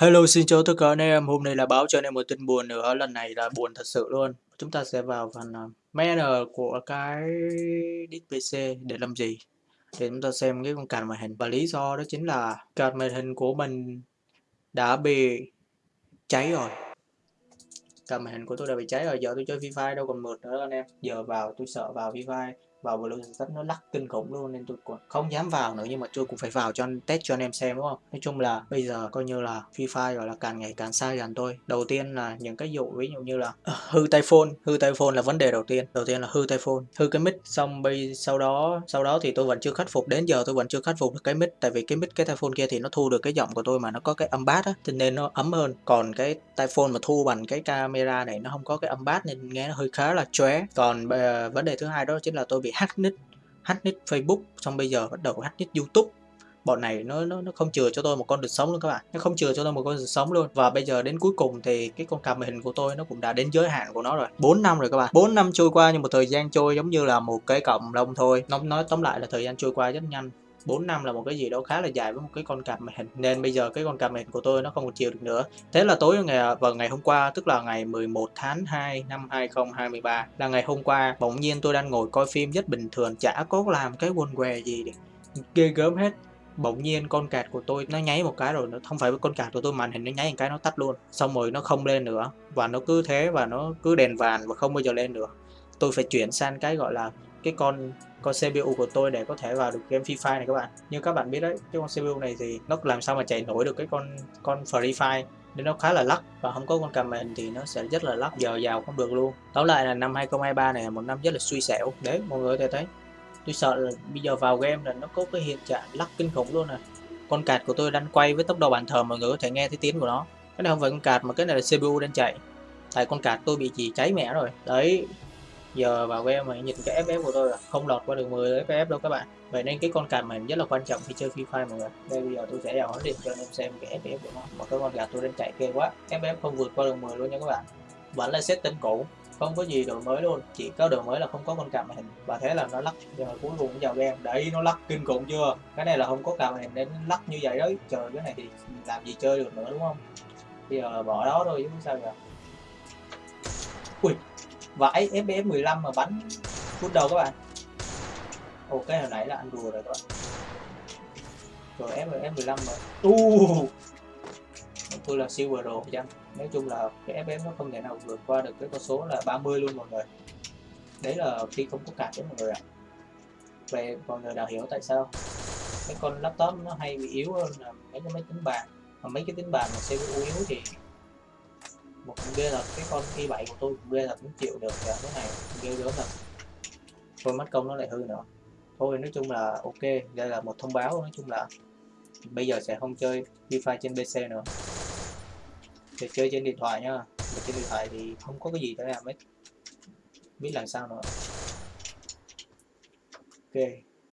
Hello, xin chào tất cả anh em. Hôm nay là báo cho anh em một tin buồn nữa, lần này là buồn thật sự luôn. Chúng ta sẽ vào phần à, uh, manner của cái disk PC để làm gì? Để chúng ta xem cái con card màn hình. Và lý do đó chính là card màn hình của mình đã bị cháy rồi. Card màn hình của tôi đã bị cháy rồi, giờ tôi chơi Free Fire đâu còn mượt nữa anh em. Giờ vào tôi sợ vào Free Fire vào Blue rất nó lắc kinh khủng luôn nên tôi không dám vào nữa nhưng mà tôi cũng phải vào cho anh test cho anh em xem đúng không? Nói chung là bây giờ coi như là Free Fire gọi là càng ngày càng xa gần tôi. Đầu tiên là những cái dụ ví dụ như là uh, hư tay phone hư tay phone là vấn đề đầu tiên. Đầu tiên là hư tay phone hư cái mic xong bây sau đó sau đó thì tôi vẫn chưa khắc phục đến giờ tôi vẫn chưa khắc phục được cái mic tại vì cái mic cái tai phone kia thì nó thu được cái giọng của tôi mà nó có cái âm bass á cho nên nó ấm hơn. Còn cái tai phone mà thu bằng cái camera này nó không có cái âm bass nên nghe nó hơi khá là chóe. Còn uh, vấn đề thứ hai đó chính là tôi bị hack nick hack nick Facebook, xong bây giờ bắt đầu hack nick YouTube. Bọn này nó nó nó không chừa cho tôi một con đường sống luôn các bạn. Nó không chừa cho tôi một con đường sống luôn. Và bây giờ đến cuối cùng thì cái con cam hình của tôi nó cũng đã đến giới hạn của nó rồi. 4 năm rồi các bạn. 4 năm trôi qua nhưng một thời gian trôi giống như là một cái cộng đồng thôi. Nó nói tóm lại là thời gian trôi qua rất nhanh. 4 năm là một cái gì đó khá là dài với một cái con cạp màn hình. Nên bây giờ cái con cạp màn hình của tôi nó không còn chịu được nữa. Thế là tối ngày à, vào ngày hôm qua, tức là ngày 11 tháng 2 năm 2023 là ngày hôm qua, bỗng nhiên tôi đang ngồi coi phim rất bình thường, chả có làm cái quần què gì ghê gớm hết. Bỗng nhiên con cạt của tôi nó nháy một cái rồi, nó không phải với con cạt của tôi màn hình nó nháy một cái nó tắt luôn. Xong rồi nó không lên nữa. Và nó cứ thế, và nó cứ đèn vàng và không bao giờ lên nữa. Tôi phải chuyển sang cái gọi là cái con con CPU của tôi để có thể vào được game Free Fire này các bạn. Như các bạn biết đấy, cái con CPU này thì nó làm sao mà chạy nổi được cái con con Free Fire. Nên nó khá là lắc và không có con cầm màn thì nó sẽ rất là lắc giờ vào không được luôn. Tóm lại là năm 2023 này là một năm rất là suy xẻo. Đấy, mọi người có thể thấy. Tôi sợ là bây giờ vào game là nó có cái hiện trạng lắc kinh khủng luôn này con cạt của tôi đang quay với tốc độ bàn thờ, mọi người có thể nghe thấy tiếng của nó. Cái này không phải con cạt mà cái này là CPU đang chạy. Tại con cạt tôi bị gì cháy mẹ rồi. Đấy giờ vào game mà nhìn cái FF của tôi là không lọt qua được 10 FF đâu các bạn. Vậy nên cái con card mình rất là quan trọng khi chơi Free Fire mọi người. Đây bây giờ tôi sẽ vào điện cho anh em xem cái FF của nó. Mà cái con gà tôi đang chạy kê quá. FF không vượt qua được 10 luôn nha các bạn. Vẫn là setting cũ, không có gì đổi mới luôn. Chỉ có đổi mới là không có con card màn hình. Và thế là nó lắc giờ cuối cùng vào game. Đấy, nó lắc kinh khủng chưa? Cái này là không có card màn hình nên lắc như vậy đấy. Trời, cái này thì làm gì chơi được nữa, đúng không? Bây giờ bỏ đó thôi chứ sao giờ ui vãi FPS 15 mà bắn phút đầu các bạn. Ok hồi nãy là ăn đùa rồi các bạn. Rồi FPS 15 mà uh. tôi là silver rồi chăng? Nói chung là cái FPS nó không thể nào vượt qua được cái con số là 30 luôn mọi người. Đấy là khi không có card đấy mọi người ạ. Về mọi người đã hiểu tại sao cái con laptop nó hay bị yếu hơn là mấy cái máy tính bàn. Mà mấy cái tính bàn mà CPU yếu thì một ghê là cái con khi bảy của tôi cũng ghê là cũng chịu được cái này ghê gớm thật. Thôi, mất công nó lại hư nữa. Thôi, nói chung là ok, đây là một thông báo, nói chung là bây giờ sẽ không chơi wifi trên PC nữa. Để chơi trên điện thoại nhá Mà trên điện thoại thì không có cái gì để làm hết. Biết làm sao nữa. Ok.